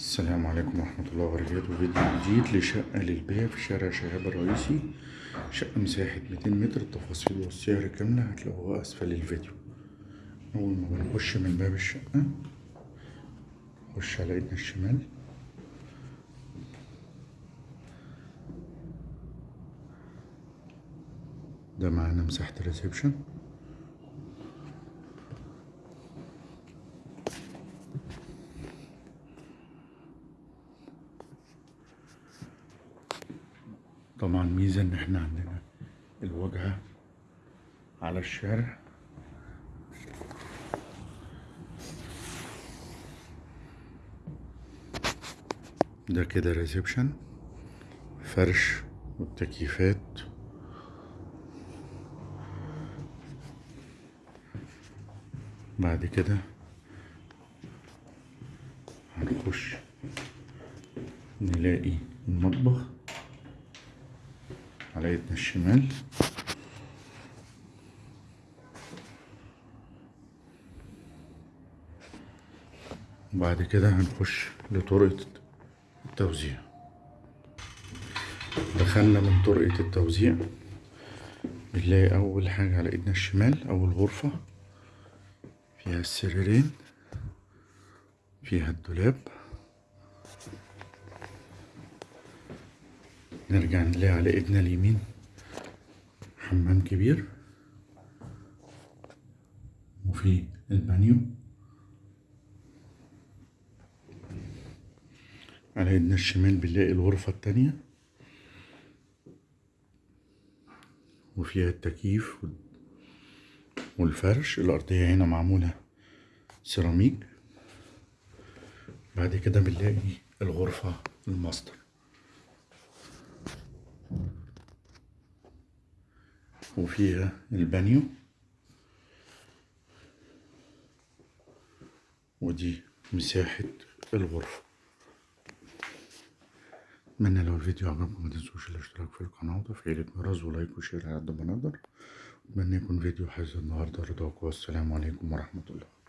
السلام عليكم ورحمة الله وبركاته. فيديو جديد لشقة للبيع في شارع شهاب الرئيسي. شقة مساحة 200 متر التفاصيل والسعر كاملة هتلاقوها أسفل الفيديو. أول ما بنخش من باب الشقة نخش على إيدنا الشمال. ده معانا مساحة الريسبشن. طبعا ميزة إن إحنا عندنا الواجهة على الشارع. ده كده ريسبشن فرش والتكييفات. بعد كده هنخش نلاقي المطبخ. على ايدنا الشمال. وبعد كده هنخش لطرقة التوزيع. دخلنا من طرقة التوزيع بنلاقي أول حاجة على ايدنا الشمال أول غرفة فيها السريرين فيها الدولاب. نرجع نلاقي على إيدنا اليمين. حمام كبير. وفي البانيو. على إيدنا الشمال بنلاقي الغرفة التانية. وفيها التكييف والفرش. الأرضية هنا معمولة سيراميك. بعد كده بنلاقي الغرفة الماستر. وفيها البانيو. ودي مساحة الغرفة. أتمنى لو الفيديو عجبكم متنسوش الاشتراك في القناة وتفعيل الجرس و like و share على قد ما نقدر. أتمنى يكون فيديو حاجة النهاردة. رضاكم والسلام عليكم ورحمة الله.